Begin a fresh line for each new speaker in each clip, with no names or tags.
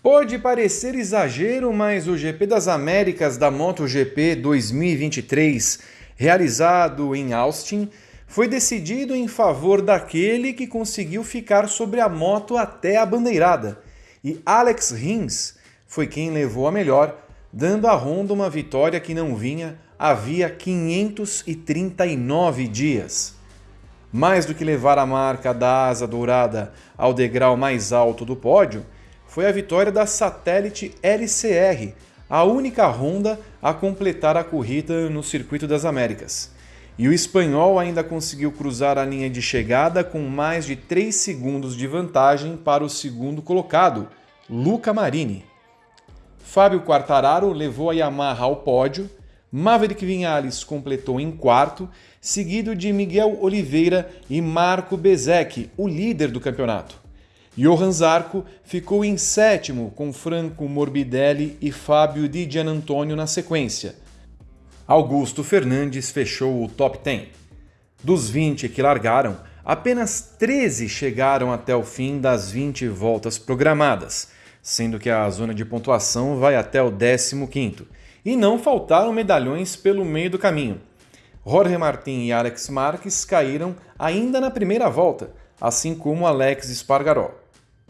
Pode parecer exagero, mas o GP das Américas da MotoGP 2023, realizado em Austin, foi decidido em favor daquele que conseguiu ficar sobre a moto até a bandeirada. E Alex Rins foi quem levou a melhor, dando à Honda uma vitória que não vinha havia 539 dias. Mais do que levar a marca da asa dourada ao degrau mais alto do pódio, foi a vitória da Satellite LCR, a única Honda a completar a corrida no Circuito das Américas. E o espanhol ainda conseguiu cruzar a linha de chegada com mais de 3 segundos de vantagem para o segundo colocado, Luca Marini. Fábio Quartararo levou a Yamaha ao pódio, Maverick Vinhales completou em quarto, seguido de Miguel Oliveira e Marco Bezek, o líder do campeonato. Johan Zarco ficou em sétimo, com Franco Morbidelli e Fábio Di Gianantonio na sequência. Augusto Fernandes fechou o top 10. Dos 20 que largaram, apenas 13 chegaram até o fim das 20 voltas programadas, sendo que a zona de pontuação vai até o 15º. E não faltaram medalhões pelo meio do caminho. Jorge Martin e Alex Marques caíram ainda na primeira volta, assim como Alex Espargaró.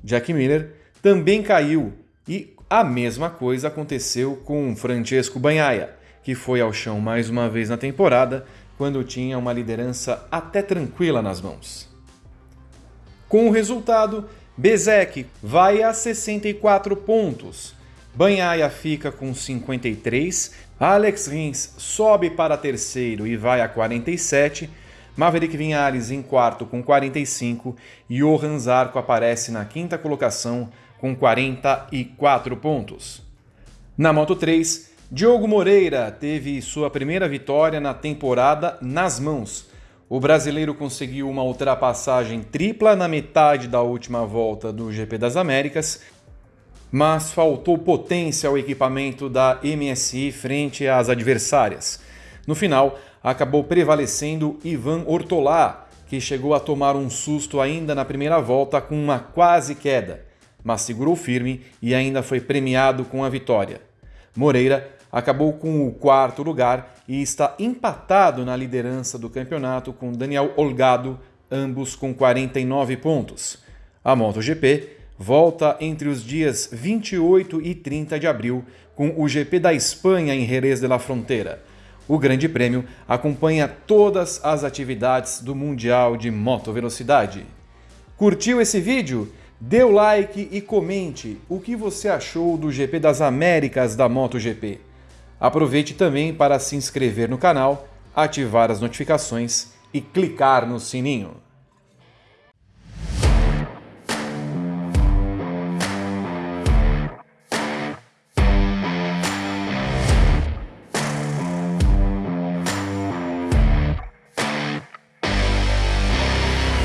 Jack Miller também caiu e a mesma coisa aconteceu com Francesco Banhaia, que foi ao chão mais uma vez na temporada quando tinha uma liderança até tranquila nas mãos. Com o resultado, Bezek vai a 64 pontos, Banhaia fica com 53, Alex Rins sobe para terceiro e vai a 47, Maverick Vinhares em quarto com 45 e Johan Zarco aparece na quinta colocação com 44 pontos. Na Moto 3, Diogo Moreira teve sua primeira vitória na temporada nas mãos. O brasileiro conseguiu uma ultrapassagem tripla na metade da última volta do GP das Américas, mas faltou potência ao equipamento da MSI frente às adversárias. No final, acabou prevalecendo Ivan Ortolá, que chegou a tomar um susto ainda na primeira volta com uma quase queda, mas segurou firme e ainda foi premiado com a vitória. Moreira acabou com o quarto lugar e está empatado na liderança do campeonato com Daniel Olgado, ambos com 49 pontos. A MotoGP volta entre os dias 28 e 30 de abril com o GP da Espanha em Jerez de la Frontera. O Grande Prêmio acompanha todas as atividades do Mundial de Moto Velocidade. Curtiu esse vídeo? Dê o like e comente o que você achou do GP das Américas da MotoGP. Aproveite também para se inscrever no canal, ativar as notificações e clicar no sininho.